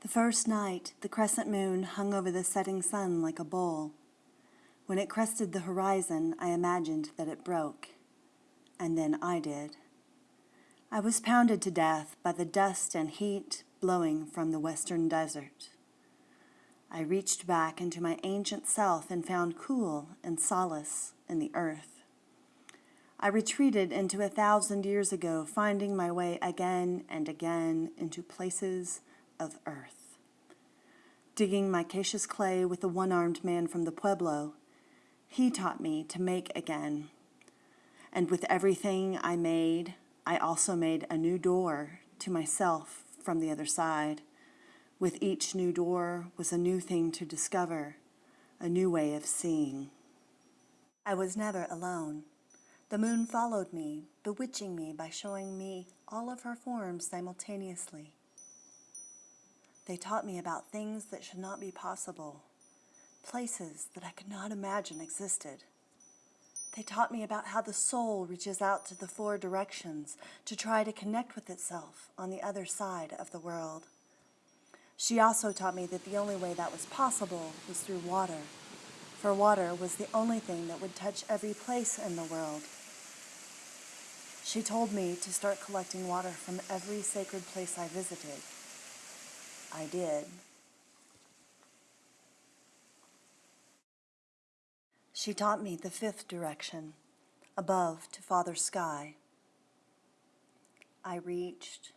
The first night, the crescent moon hung over the setting sun like a bowl. When it crested the horizon, I imagined that it broke. And then I did. I was pounded to death by the dust and heat blowing from the western desert. I reached back into my ancient self and found cool and solace in the earth. I retreated into a thousand years ago, finding my way again and again into places of earth. Digging micaceous clay with the one-armed man from the Pueblo, he taught me to make again. And with everything I made, I also made a new door to myself from the other side. With each new door was a new thing to discover, a new way of seeing. I was never alone. The moon followed me, bewitching me by showing me all of her forms simultaneously. They taught me about things that should not be possible, places that I could not imagine existed. They taught me about how the soul reaches out to the four directions to try to connect with itself on the other side of the world. She also taught me that the only way that was possible was through water, for water was the only thing that would touch every place in the world. She told me to start collecting water from every sacred place I visited. I did. She taught me the fifth direction, above to Father Sky. I reached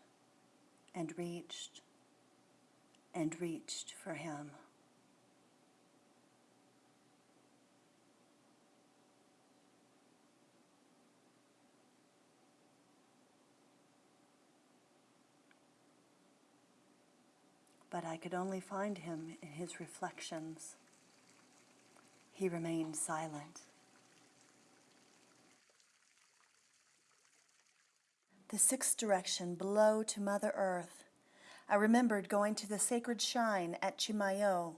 and reached and reached for him. But I could only find him in his reflections. He remained silent. The sixth direction, below to Mother Earth. I remembered going to the sacred shrine at Chimayo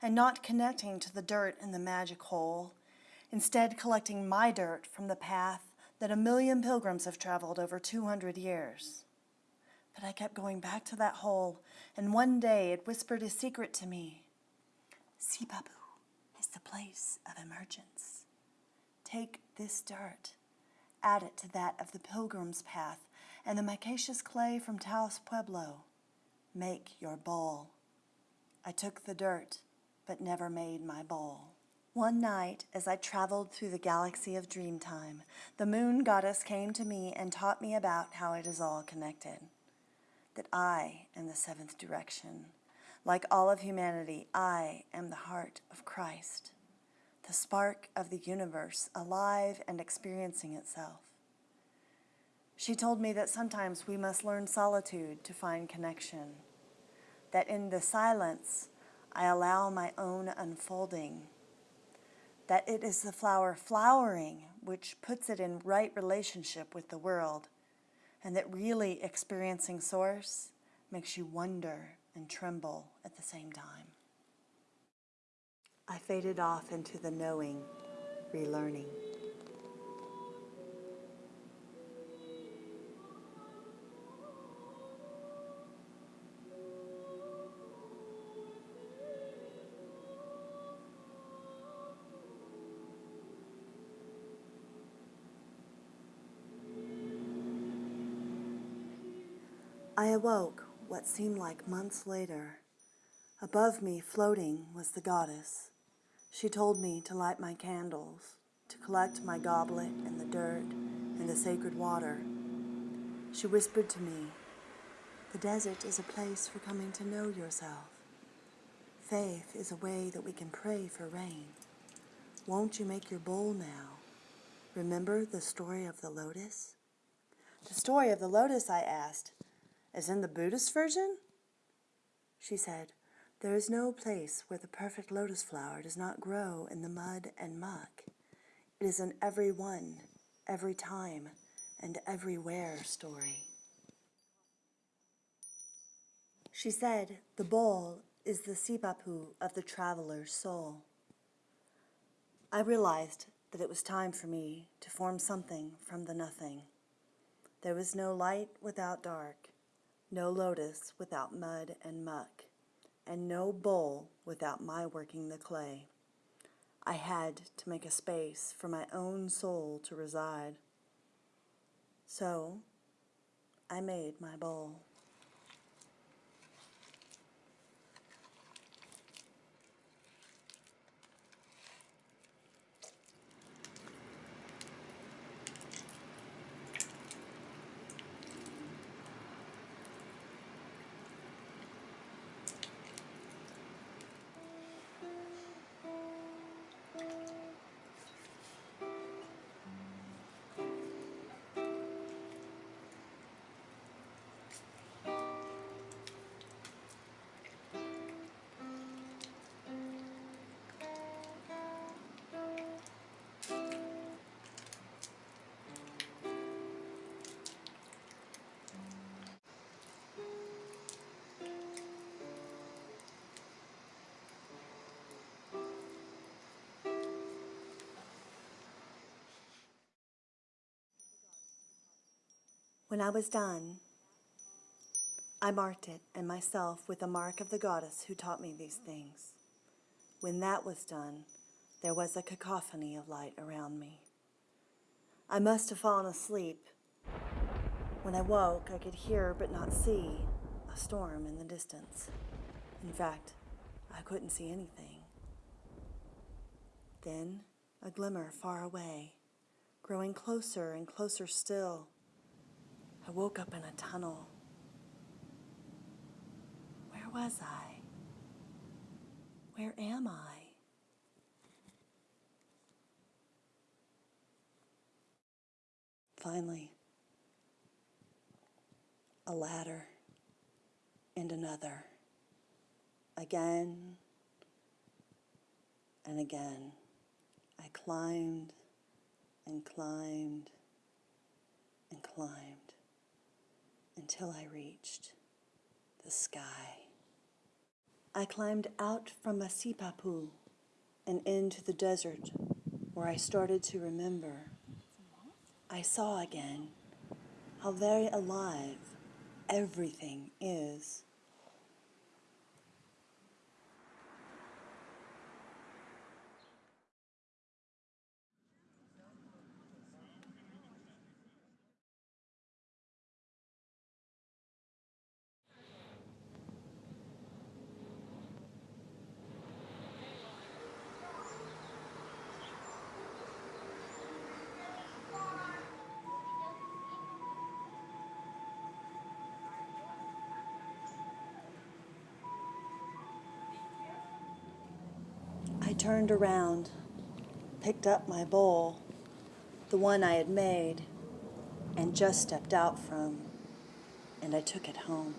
and not connecting to the dirt in the magic hole, instead collecting my dirt from the path that a million pilgrims have traveled over 200 years. But I kept going back to that hole, and one day it whispered a secret to me. Sipapu is the place of emergence. Take this dirt, add it to that of the pilgrim's path and the micaceous clay from Taos Pueblo. Make your bowl. I took the dirt, but never made my bowl. One night, as I traveled through the galaxy of dreamtime, the moon goddess came to me and taught me about how it is all connected that I am the seventh direction. Like all of humanity, I am the heart of Christ, the spark of the universe, alive and experiencing itself. She told me that sometimes we must learn solitude to find connection, that in the silence, I allow my own unfolding, that it is the flower flowering which puts it in right relationship with the world, and that really experiencing Source makes you wonder and tremble at the same time. I faded off into the knowing, relearning. I awoke what seemed like months later. Above me, floating, was the goddess. She told me to light my candles, to collect my goblet and the dirt and the sacred water. She whispered to me, the desert is a place for coming to know yourself. Faith is a way that we can pray for rain. Won't you make your bowl now? Remember the story of the lotus? The story of the lotus, I asked as in the Buddhist version? She said, There is no place where the perfect lotus flower does not grow in the mud and muck. It is an every one, every time, and everywhere story. She said, The bowl is the sipapu of the traveler's soul. I realized that it was time for me to form something from the nothing. There was no light without dark, no lotus without mud and muck. and no bowl without my working the clay. I had to make a space for my own soul to reside. So I made my bowl. When I was done, I marked it and myself with the mark of the goddess who taught me these things. When that was done, there was a cacophony of light around me. I must have fallen asleep. When I woke, I could hear but not see a storm in the distance. In fact, I couldn't see anything. Then a glimmer far away, growing closer and closer still. I woke up in a tunnel. Where was I? Where am I? Finally, a ladder and another. Again and again, I climbed and climbed and climbed until I reached the sky. I climbed out from my sipapu and into the desert where I started to remember. I saw again how very alive everything is. Turned around, picked up my bowl, the one I had made and just stepped out from, and I took it home.